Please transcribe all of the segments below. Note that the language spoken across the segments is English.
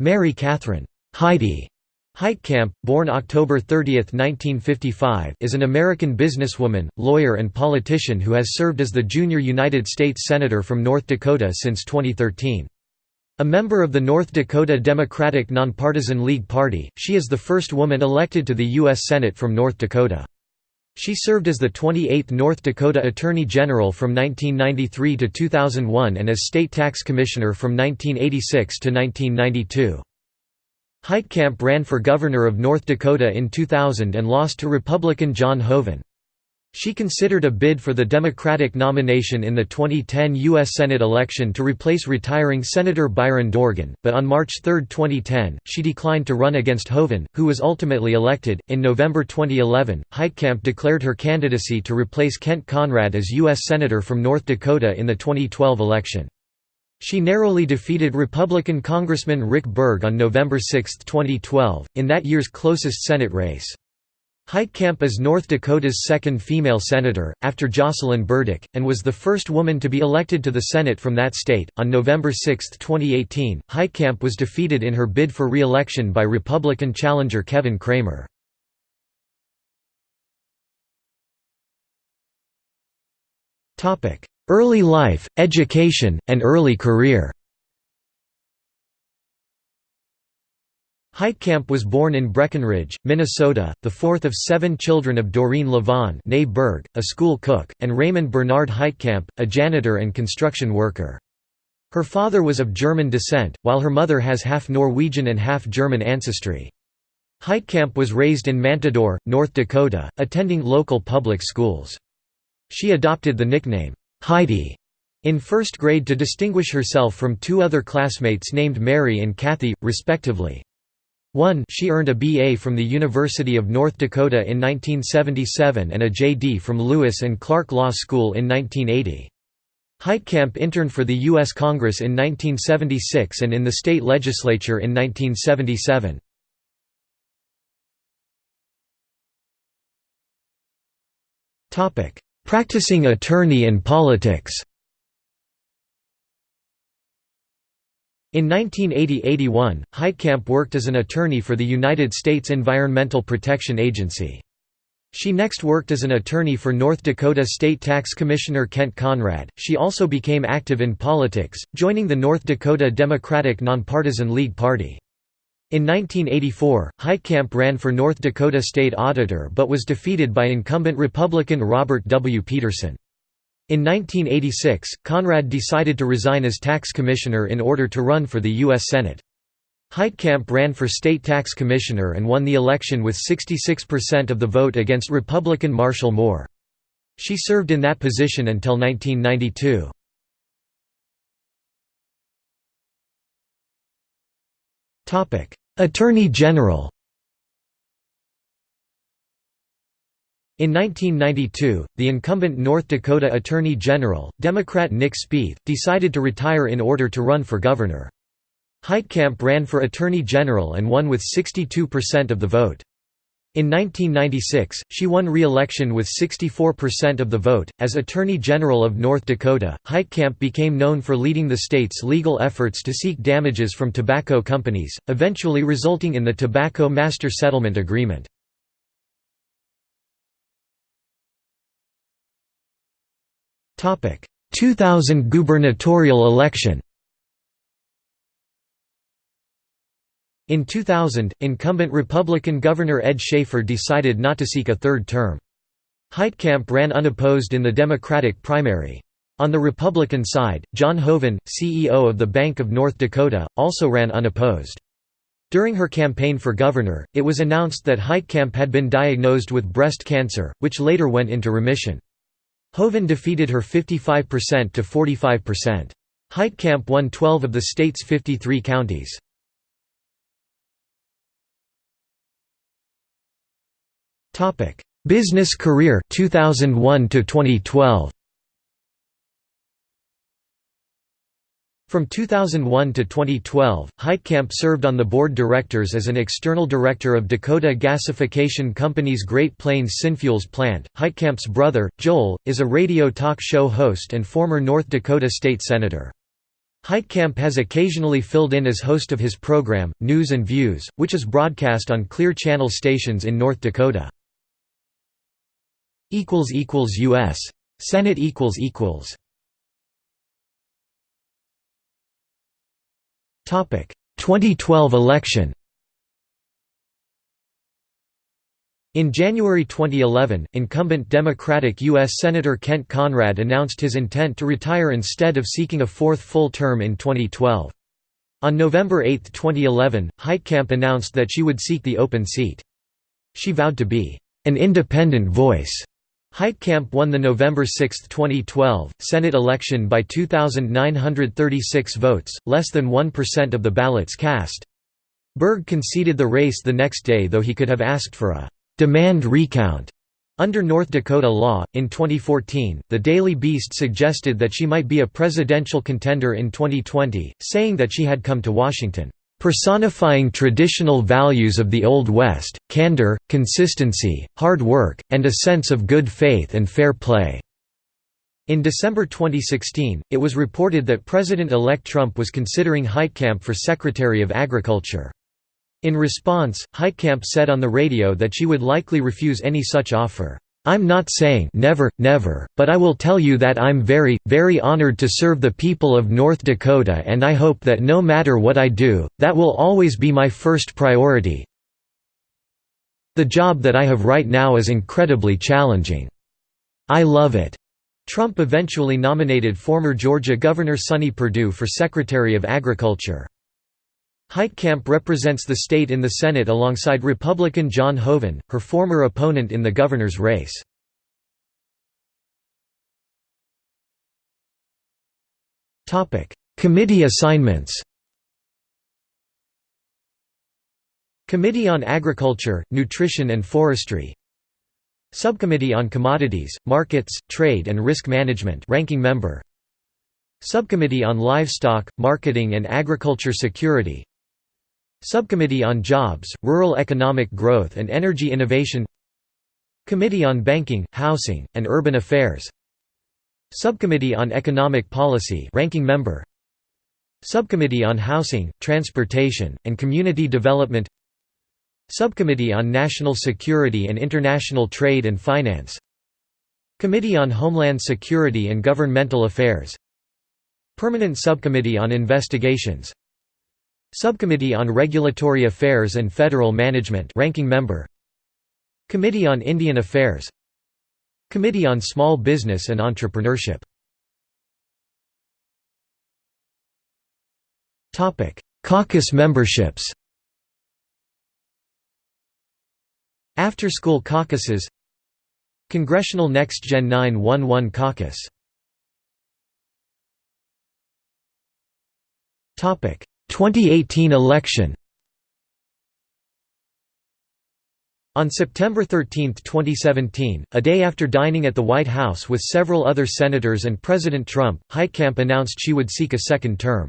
Mary Catherine Heidi Heitkamp, born October 30, 1955, is an American businesswoman, lawyer and politician who has served as the junior United States Senator from North Dakota since 2013. A member of the North Dakota Democratic Nonpartisan League Party, she is the first woman elected to the U.S. Senate from North Dakota. She served as the 28th North Dakota Attorney General from 1993 to 2001 and as State Tax Commissioner from 1986 to 1992. Heitkamp ran for governor of North Dakota in 2000 and lost to Republican John Hoeven. She considered a bid for the Democratic nomination in the 2010 U.S. Senate election to replace retiring Senator Byron Dorgan, but on March 3, 2010, she declined to run against Hoeven, who was ultimately elected. In November 2011, Heitkamp declared her candidacy to replace Kent Conrad as U.S. Senator from North Dakota in the 2012 election. She narrowly defeated Republican Congressman Rick Berg on November 6, 2012, in that year's closest Senate race. Heitkamp is North Dakota's second female senator, after Jocelyn Burdick, and was the first woman to be elected to the Senate from that state. On November 6, 2018, Heitkamp was defeated in her bid for re election by Republican challenger Kevin Cramer. Early life, education, and early career Heitkamp was born in Breckenridge, Minnesota, the fourth of seven children of Doreen Levon Berg, a school cook, and Raymond Bernard Heitkamp, a janitor and construction worker. Her father was of German descent, while her mother has half Norwegian and half German ancestry. Heitkamp was raised in Mantador, North Dakota, attending local public schools. She adopted the nickname, Heidi in first grade to distinguish herself from two other classmates named Mary and Kathy, respectively. 1 She earned a BA from the University of North Dakota in 1977 and a JD from Lewis and Clark Law School in 1980. Heitkamp interned for the U.S. Congress in 1976 and in the state legislature in 1977. Practicing attorney and politics In 1980–81, Heitkamp worked as an attorney for the United States Environmental Protection Agency. She next worked as an attorney for North Dakota State Tax Commissioner Kent Conrad. She also became active in politics, joining the North Dakota Democratic Nonpartisan League Party. In 1984, Heitkamp ran for North Dakota State Auditor but was defeated by incumbent Republican Robert W. Peterson. In 1986, Conrad decided to resign as tax commissioner in order to run for the U.S. Senate. Heitkamp ran for state tax commissioner and won the election with 66% of the vote against Republican Marshall Moore. She served in that position until 1992. Attorney General In 1992, the incumbent North Dakota Attorney General, Democrat Nick Spaeth, decided to retire in order to run for governor. Heitkamp ran for Attorney General and won with 62% of the vote. In 1996, she won re-election with 64% of the vote. As Attorney General of North Dakota, Heitkamp became known for leading the state's legal efforts to seek damages from tobacco companies, eventually resulting in the Tobacco Master Settlement Agreement. 2000 gubernatorial election. In 2000, incumbent Republican Governor Ed Schafer decided not to seek a third term. Heitkamp ran unopposed in the Democratic primary. On the Republican side, John Hoeven, CEO of the Bank of North Dakota, also ran unopposed. During her campaign for governor, it was announced that Heitkamp had been diagnosed with breast cancer, which later went into remission. Hoeven defeated her 55% to 45%. Heitkamp won 12 of the state's 53 counties. Business career 2001 to 2012. From 2001 to 2012, Heitkamp served on the board directors as an external director of Dakota Gasification Company's Great Plains Synfuels plant. Heitkamp's brother, Joel, is a radio talk show host and former North Dakota state senator. Heitkamp has occasionally filled in as host of his program, News and Views, which is broadcast on Clear Channel stations in North Dakota. U.S. Senate 2012 election In January 2011, incumbent Democratic U.S. Senator Kent Conrad announced his intent to retire instead of seeking a fourth full term in 2012. On November 8, 2011, Heitkamp announced that she would seek the open seat. She vowed to be an independent voice. Heitkamp won the November 6, 2012, Senate election by 2,936 votes, less than 1% of the ballots cast. Berg conceded the race the next day though he could have asked for a demand recount. Under North Dakota law, in 2014, the Daily Beast suggested that she might be a presidential contender in 2020, saying that she had come to Washington, "...personifying traditional values of the Old West, candor, consistency, hard work, and a sense of good faith and fair play." In December 2016, it was reported that President-elect Trump was considering Heitkamp for Secretary of Agriculture. In response, Heitkamp said on the radio that she would likely refuse any such offer. I'm not saying never, never, but I will tell you that I'm very, very honored to serve the people of North Dakota and I hope that no matter what I do, that will always be my first priority. The job that I have right now is incredibly challenging. I love it." Trump eventually nominated former Georgia Governor Sonny Perdue for Secretary of Agriculture. Heitkamp represents the state in the Senate alongside Republican John Hoeven, her former opponent in the governor's race. Committee assignments. Committee on Agriculture, Nutrition and Forestry. Subcommittee on Commodities, Markets, Trade and Risk Management ranking member. Subcommittee on Livestock, Marketing and Agriculture Security Subcommittee on Jobs, Rural Economic Growth and Energy Innovation Committee on Banking, Housing, and Urban Affairs Subcommittee on Economic Policy ranking member Subcommittee on Housing, Transportation, and Community Development Subcommittee on National Security and International Trade and Finance Committee on Homeland Security and Governmental Affairs Permanent Subcommittee on Investigations Subcommittee on Regulatory Affairs and Federal Management ranking member. Committee on Indian Affairs. Committee on Small Business and Entrepreneurship. Topic: Caucus memberships. After-school caucuses. Congressional Next Gen 911 Caucus. Topic 2018 election On September 13, 2017, a day after dining at the White House with several other senators and President Trump, Heitkamp announced she would seek a second term.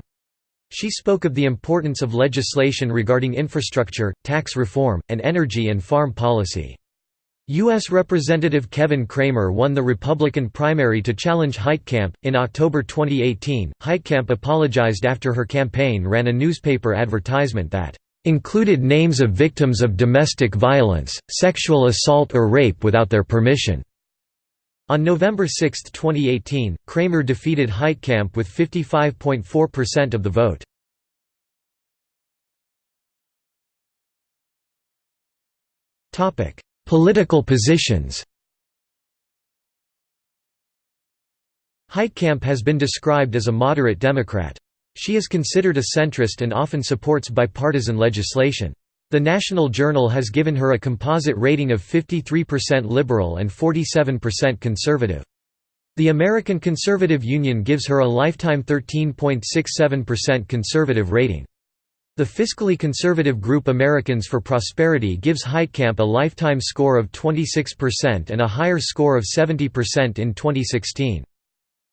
She spoke of the importance of legislation regarding infrastructure, tax reform, and energy and farm policy. U.S. Representative Kevin Cramer won the Republican primary to challenge Heitkamp. In October 2018, Heitkamp apologized after her campaign ran a newspaper advertisement that included names of victims of domestic violence, sexual assault or rape without their permission. On November 6, 2018, Cramer defeated Heitkamp with 55.4% of the vote. Topic: Political positions Heitkamp has been described as a moderate Democrat. She is considered a centrist and often supports bipartisan legislation. The National Journal has given her a composite rating of 53% liberal and 47% conservative. The American Conservative Union gives her a lifetime 13.67% conservative rating. The fiscally conservative group Americans for Prosperity gives Heitkamp a lifetime score of 26% and a higher score of 70% in 2016.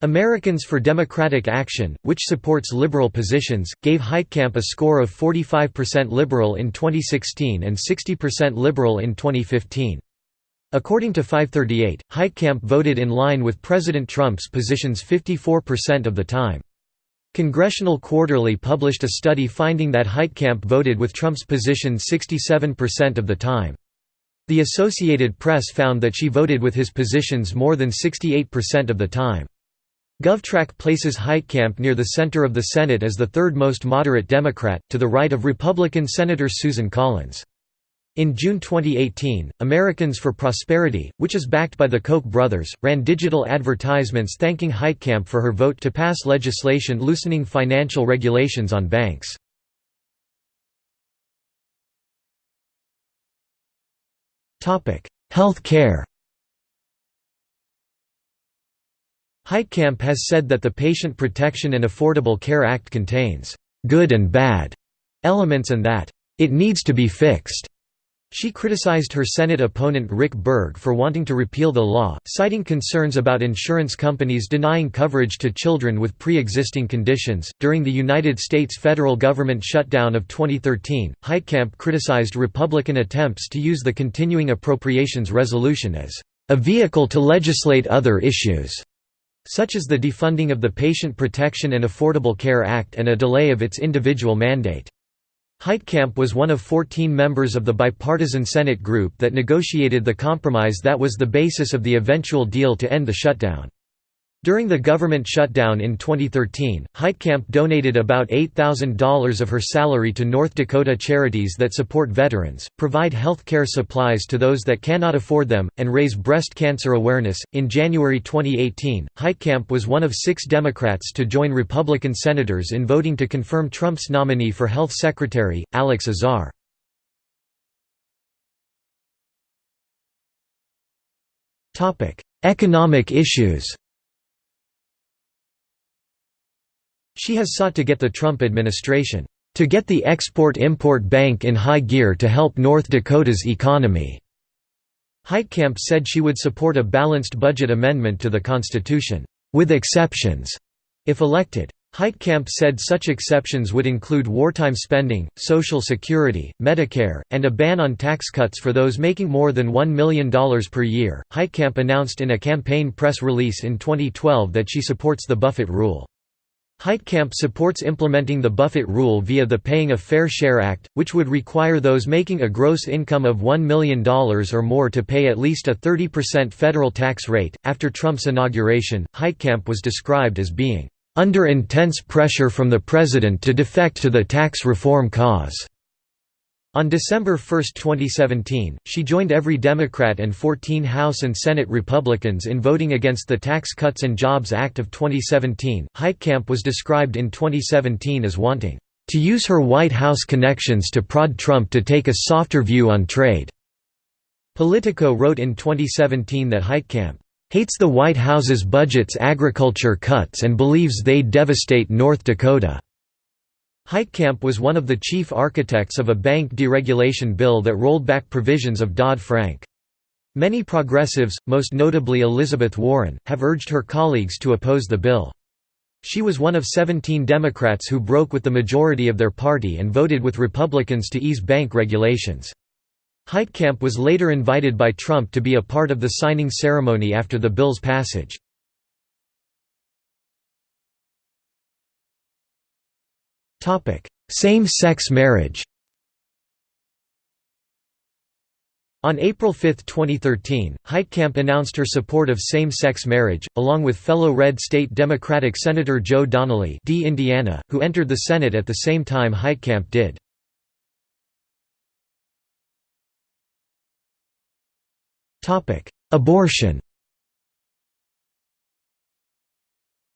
Americans for Democratic Action, which supports liberal positions, gave Heitkamp a score of 45% liberal in 2016 and 60% liberal in 2015. According to 538, Heitkamp voted in line with President Trump's positions 54% of the time. Congressional Quarterly published a study finding that Heitkamp voted with Trump's position 67% of the time. The Associated Press found that she voted with his positions more than 68% of the time. GovTrack places Heitkamp near the center of the Senate as the third most moderate Democrat, to the right of Republican Senator Susan Collins. In June 2018, Americans for Prosperity, which is backed by the Koch brothers, ran digital advertisements thanking Heitkamp for her vote to pass legislation loosening financial regulations on banks. Health care Heitkamp has said that the Patient Protection and Affordable Care Act contains «good and bad» elements and that «it needs to be fixed». She criticized her Senate opponent Rick Berg for wanting to repeal the law, citing concerns about insurance companies denying coverage to children with pre existing conditions. During the United States federal government shutdown of 2013, Heitkamp criticized Republican attempts to use the continuing appropriations resolution as a vehicle to legislate other issues such as the defunding of the Patient Protection and Affordable Care Act and a delay of its individual mandate. Heitkamp was one of 14 members of the bipartisan Senate group that negotiated the compromise that was the basis of the eventual deal to end the shutdown. During the government shutdown in 2013, Heitkamp donated about $8,000 of her salary to North Dakota charities that support veterans, provide health care supplies to those that cannot afford them, and raise breast cancer awareness. In January 2018, Heitkamp was one of six Democrats to join Republican senators in voting to confirm Trump's nominee for Health Secretary, Alex Azar. Economic issues She has sought to get the Trump administration to get the Export-Import Bank in high gear to help North Dakota's economy." Heitkamp said she would support a balanced budget amendment to the Constitution, "...with exceptions," if elected. Heitkamp said such exceptions would include wartime spending, Social Security, Medicare, and a ban on tax cuts for those making more than $1 million per year. Heitkamp announced in a campaign press release in 2012 that she supports the Buffett rule. Heitkamp supports implementing the Buffett rule via the Paying a Fair Share Act, which would require those making a gross income of $1 million or more to pay at least a 30% federal tax rate. After Trump's inauguration, Heitkamp was described as being under intense pressure from the president to defect to the tax reform cause. On December 1, 2017, she joined every Democrat and 14 House and Senate Republicans in voting against the Tax Cuts and Jobs Act of 2017. Heitkamp was described in 2017 as wanting to use her White House connections to prod Trump to take a softer view on trade. Politico wrote in 2017 that Heitkamp hates the White House's budget's agriculture cuts and believes they devastate North Dakota. Heitkamp was one of the chief architects of a bank deregulation bill that rolled back provisions of Dodd-Frank. Many progressives, most notably Elizabeth Warren, have urged her colleagues to oppose the bill. She was one of 17 Democrats who broke with the majority of their party and voted with Republicans to ease bank regulations. Heitkamp was later invited by Trump to be a part of the signing ceremony after the bill's passage. Same-sex marriage On April 5, 2013, Heitkamp announced her support of same-sex marriage, along with fellow red state Democratic Senator Joe Donnelly D. Indiana, who entered the Senate at the same time Heitkamp did. Abortion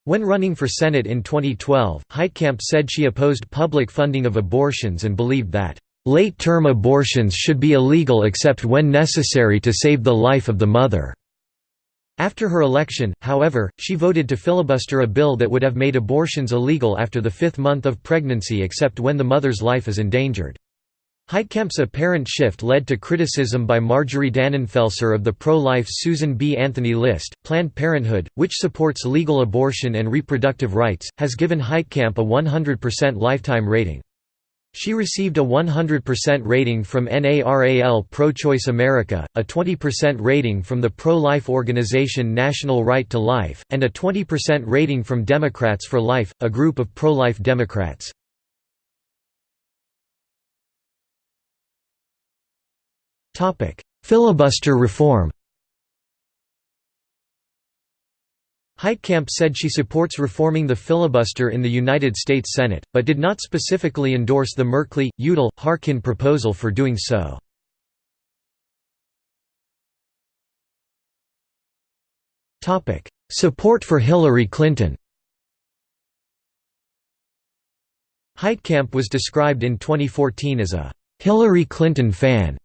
When running for Senate in 2012, Heitkamp said she opposed public funding of abortions and believed that, "...late-term abortions should be illegal except when necessary to save the life of the mother." After her election, however, she voted to filibuster a bill that would have made abortions illegal after the fifth month of pregnancy except when the mother's life is endangered. Heitkamp's apparent shift led to criticism by Marjorie Dannenfelser of the pro-life Susan B. Anthony List. Planned Parenthood, which supports legal abortion and reproductive rights, has given Heitkamp a 100% lifetime rating. She received a 100% rating from NARAL Pro-Choice America, a 20% rating from the pro-life organization National Right to Life, and a 20% rating from Democrats for Life, a group of pro-life Democrats. Filibuster reform Heitkamp said she supports reforming the filibuster in the United States Senate, but did not specifically endorse the Merkley, Udall, Harkin proposal for doing so. Support for Hillary Clinton Heitkamp was described in 2014 as a «Hillary Clinton fan»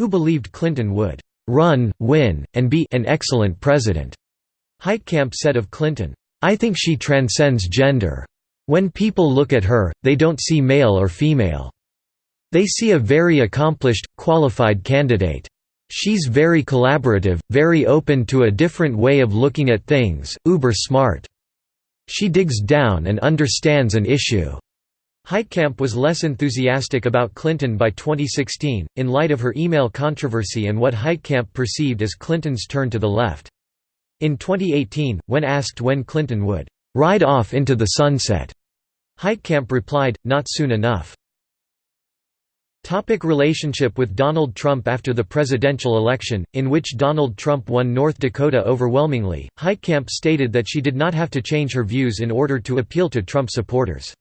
who believed Clinton would «run, win, and be an excellent president». Heitkamp said of Clinton, "'I think she transcends gender. When people look at her, they don't see male or female. They see a very accomplished, qualified candidate. She's very collaborative, very open to a different way of looking at things, uber smart. She digs down and understands an issue." Heitkamp was less enthusiastic about Clinton by 2016, in light of her email controversy and what Heitkamp perceived as Clinton's turn to the left. In 2018, when asked when Clinton would «ride off into the sunset», Heitkamp replied, not soon enough. Topic relationship with Donald Trump After the presidential election, in which Donald Trump won North Dakota overwhelmingly, Heitkamp stated that she did not have to change her views in order to appeal to Trump supporters.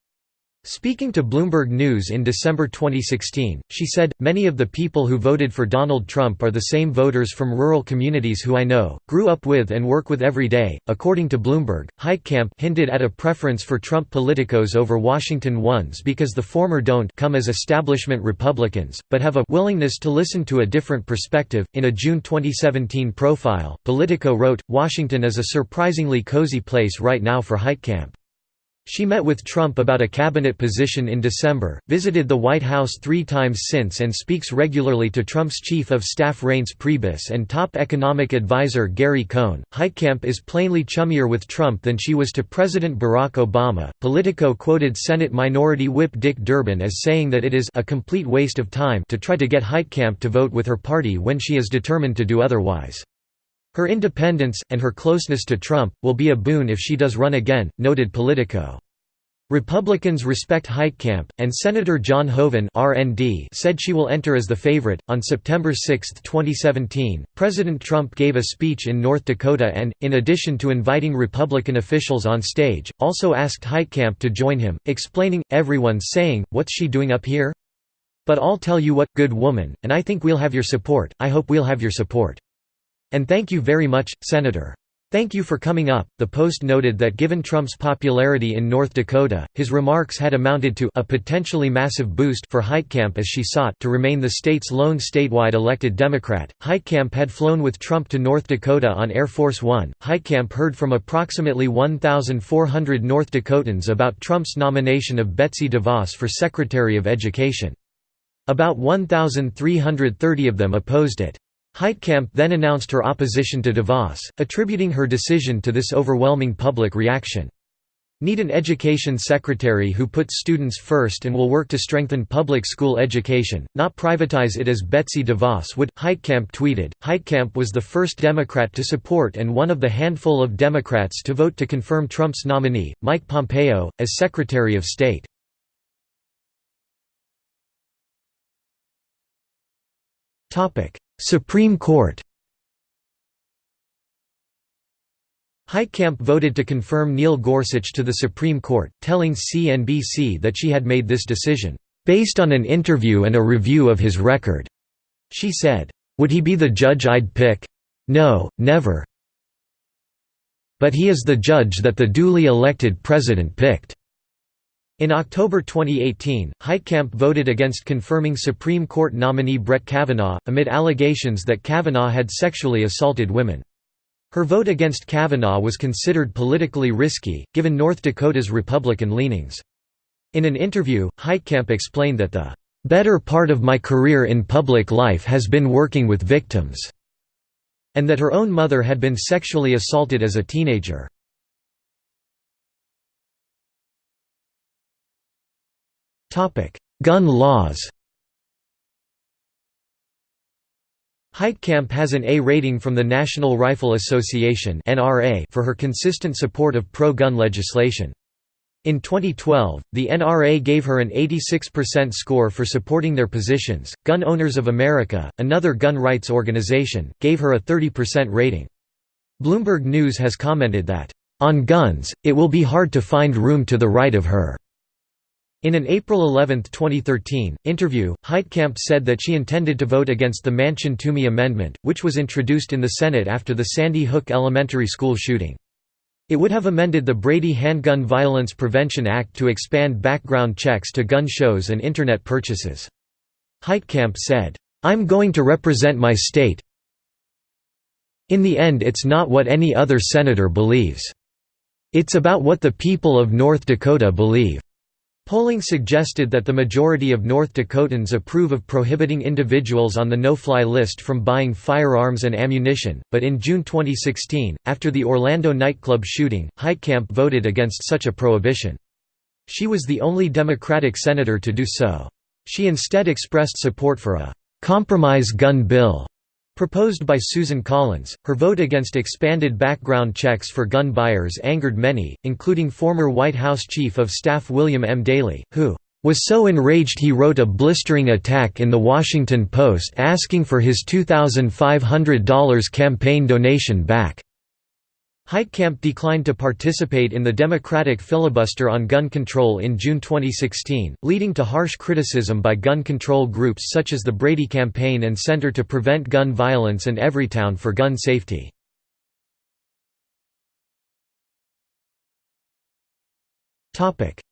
Speaking to Bloomberg News in December 2016, she said, Many of the people who voted for Donald Trump are the same voters from rural communities who I know, grew up with and work with every day. According to Bloomberg, Heitkamp hinted at a preference for Trump politicos over Washington ones because the former don't come as establishment Republicans, but have a willingness to listen to a different perspective. In a June 2017 profile, Politico wrote, Washington is a surprisingly cozy place right now for Heitkamp. She met with Trump about a cabinet position in December, visited the White House three times since and speaks regularly to Trump's chief of staff Reince Priebus and top economic advisor Gary Cohn. Heitkamp is plainly chummier with Trump than she was to President Barack Obama. Politico quoted Senate Minority Whip Dick Durbin as saying that it is a complete waste of time to try to get Heitkamp to vote with her party when she is determined to do otherwise. Her independence, and her closeness to Trump, will be a boon if she does run again, noted Politico. Republicans respect Heitkamp, and Senator John Hoeven (RND) said she will enter as the favorite. On September 6, 2017, President Trump gave a speech in North Dakota and, in addition to inviting Republican officials on stage, also asked Heitkamp to join him, explaining, "Everyone's saying, what's she doing up here? But I'll tell you what, good woman, and I think we'll have your support. I hope we'll have your support." And thank you very much, Senator. Thank you for coming up. The Post noted that given Trump's popularity in North Dakota, his remarks had amounted to a potentially massive boost for Heitkamp as she sought to remain the state's lone statewide elected Democrat. Heitkamp had flown with Trump to North Dakota on Air Force One. Heitkamp heard from approximately 1,400 North Dakotans about Trump's nomination of Betsy DeVos for Secretary of Education. About 1,330 of them opposed it. Heitkamp then announced her opposition to DeVos, attributing her decision to this overwhelming public reaction. Need an education secretary who puts students first and will work to strengthen public school education, not privatize it as Betsy DeVos would, Heitkamp tweeted. Heitkamp was the first Democrat to support and one of the handful of Democrats to vote to confirm Trump's nominee, Mike Pompeo, as Secretary of State. Supreme Court Heitkamp voted to confirm Neil Gorsuch to the Supreme Court, telling CNBC that she had made this decision, "...based on an interview and a review of his record." She said, "...would he be the judge I'd pick? No, never. But he is the judge that the duly elected president picked." In October 2018, Heitkamp voted against confirming Supreme Court nominee Brett Kavanaugh, amid allegations that Kavanaugh had sexually assaulted women. Her vote against Kavanaugh was considered politically risky, given North Dakota's Republican leanings. In an interview, Heitkamp explained that the "...better part of my career in public life has been working with victims," and that her own mother had been sexually assaulted as a teenager. Gun laws Heitkamp has an A rating from the National Rifle Association (NRA) for her consistent support of pro-gun legislation. In 2012, the NRA gave her an 86% score for supporting their positions. Gun Owners of America, another gun rights organization, gave her a 30% rating. Bloomberg News has commented that, On guns, it will be hard to find room to the right of her. In an April 11, 2013, interview, Heitkamp said that she intended to vote against the Manchin-Toomey Amendment, which was introduced in the Senate after the Sandy Hook Elementary School shooting. It would have amended the Brady Handgun Violence Prevention Act to expand background checks to gun shows and Internet purchases. Heitkamp said, "'I'm going to represent my state in the end it's not what any other senator believes. It's about what the people of North Dakota believe." Polling suggested that the majority of North Dakotans approve of prohibiting individuals on the no-fly list from buying firearms and ammunition, but in June 2016, after the Orlando nightclub shooting, Heitkamp voted against such a prohibition. She was the only Democratic senator to do so. She instead expressed support for a «compromise gun bill» Proposed by Susan Collins, her vote against expanded background checks for gun buyers angered many, including former White House Chief of Staff William M. Daley, who was so enraged he wrote a blistering attack in The Washington Post asking for his $2,500 campaign donation back. Heitkamp declined to participate in the Democratic filibuster on gun control in June 2016, leading to harsh criticism by gun control groups such as the Brady Campaign and Center to Prevent Gun Violence and Everytown for Gun Safety.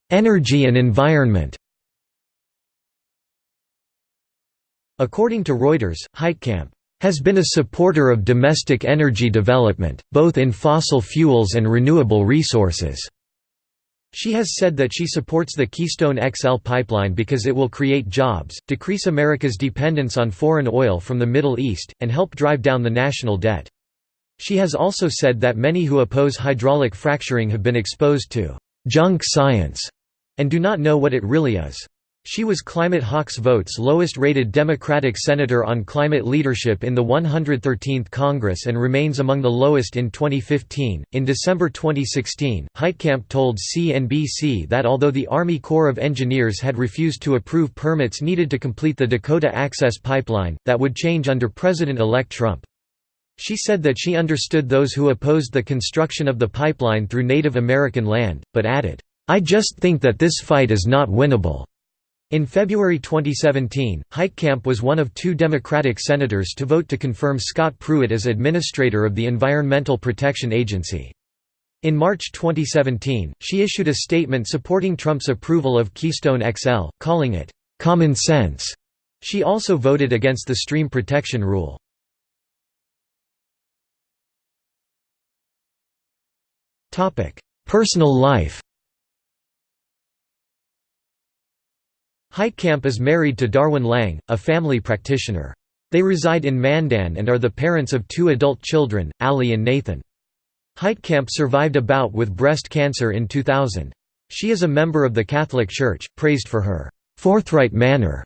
Energy and environment According to Reuters, Heitkamp has been a supporter of domestic energy development, both in fossil fuels and renewable resources. She has said that she supports the Keystone XL pipeline because it will create jobs, decrease America's dependence on foreign oil from the Middle East, and help drive down the national debt. She has also said that many who oppose hydraulic fracturing have been exposed to «junk science» and do not know what it really is. She was Climate Hawks Vote's lowest-rated Democratic senator on climate leadership in the 113th Congress and remains among the lowest in 2015. In December 2016, Heitkamp told CNBC that although the Army Corps of Engineers had refused to approve permits needed to complete the Dakota Access Pipeline, that would change under President-elect Trump. She said that she understood those who opposed the construction of the pipeline through Native American land, but added, I just think that this fight is not winnable. In February 2017, Heitkamp was one of two Democratic senators to vote to confirm Scott Pruitt as administrator of the Environmental Protection Agency. In March 2017, she issued a statement supporting Trump's approval of Keystone XL, calling it, "...common sense." She also voted against the stream protection rule. Personal life Heitkamp is married to Darwin Lange, a family practitioner. They reside in Mandan and are the parents of two adult children, Ali and Nathan. Heitkamp survived a bout with breast cancer in 2000. She is a member of the Catholic Church, praised for her forthright manner.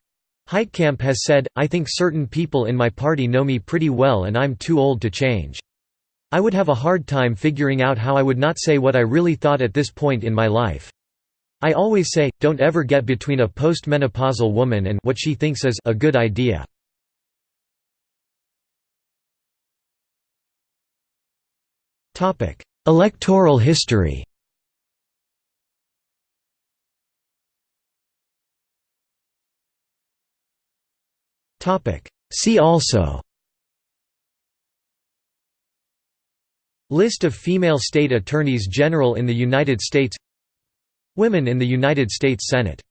Heitkamp has said, I think certain people in my party know me pretty well and I'm too old to change. I would have a hard time figuring out how I would not say what I really thought at this point in my life. I always say, don't ever get between a postmenopausal woman and what she thinks is a good idea. Electoral history. See also. List of female state attorneys general in the United States Women in the United States Senate